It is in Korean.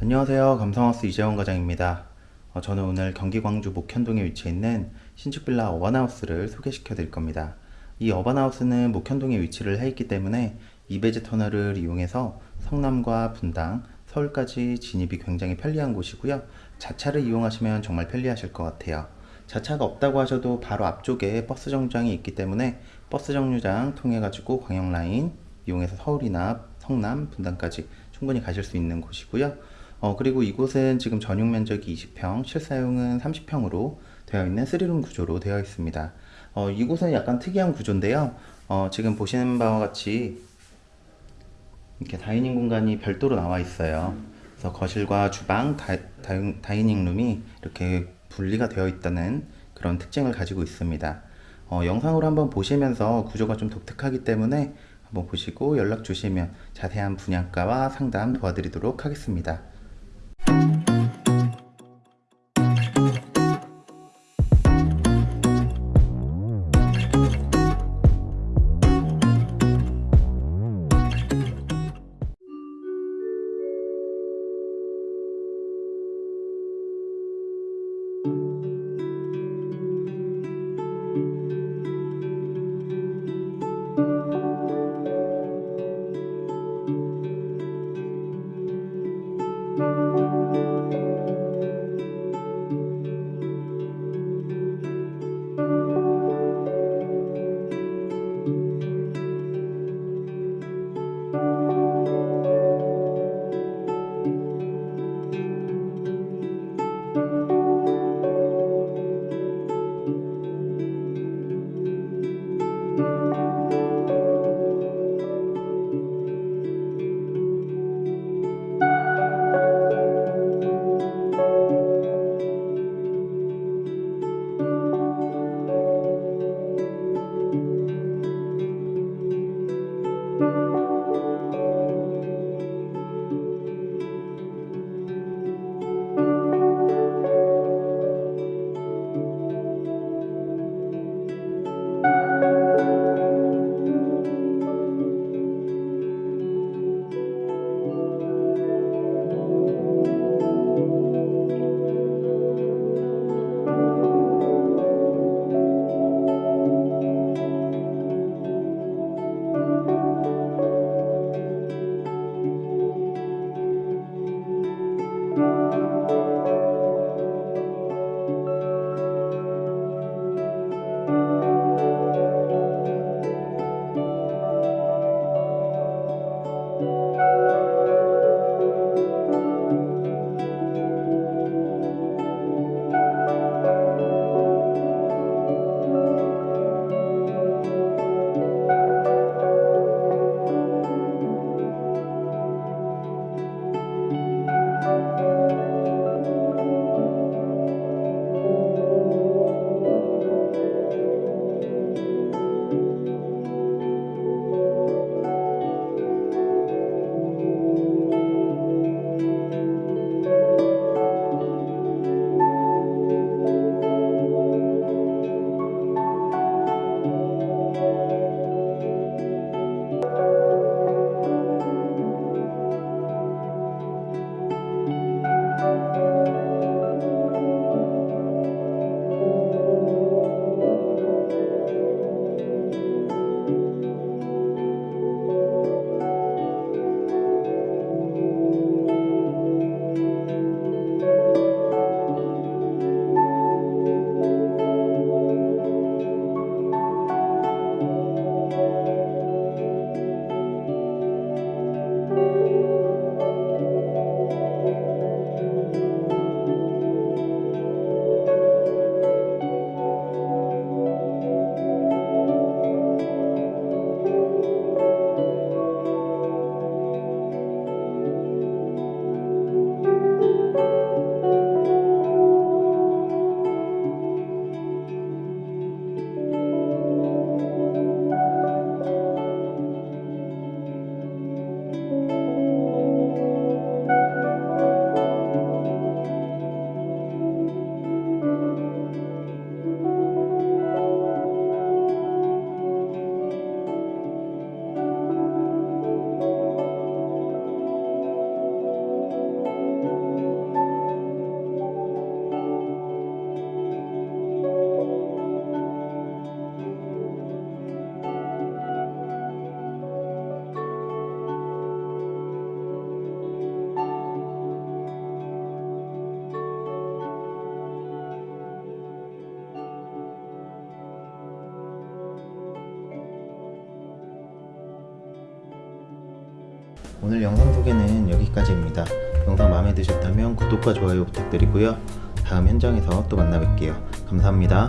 안녕하세요. 감성하우스 이재원 과장입니다. 어, 저는 오늘 경기 광주 목현동에 위치해 있는 신축빌라 어반하우스를 소개시켜 드릴 겁니다. 이 어반하우스는 목현동에 위치를 해 있기 때문에 이배재 터널을 이용해서 성남과 분당, 서울까지 진입이 굉장히 편리한 곳이고요. 자차를 이용하시면 정말 편리하실 것 같아요. 자차가 없다고 하셔도 바로 앞쪽에 버스 정류장이 있기 때문에 버스 정류장 통해 가지고 광역라인 이용해서 서울이나 성남, 분당까지 충분히 가실 수 있는 곳이고요. 어, 그리고 이곳은 지금 전용 면적이 20평, 실사용은 30평으로 되어 있는 3룸 구조로 되어 있습니다. 어, 이곳은 약간 특이한 구조인데요. 어, 지금 보시는 바와 같이 이렇게 다이닝 공간이 별도로 나와 있어요. 그래서 거실과 주방, 다, 다, 이닝 룸이 이렇게 분리가 되어 있다는 그런 특징을 가지고 있습니다. 어, 영상으로 한번 보시면서 구조가 좀 독특하기 때문에 한번 보시고 연락 주시면 자세한 분양가와 상담 도와드리도록 하겠습니다. 오늘 영상 소개는 여기까지입니다. 영상 마음에 드셨다면 구독과 좋아요 부탁드리고요. 다음 현장에서 또 만나 뵐게요. 감사합니다.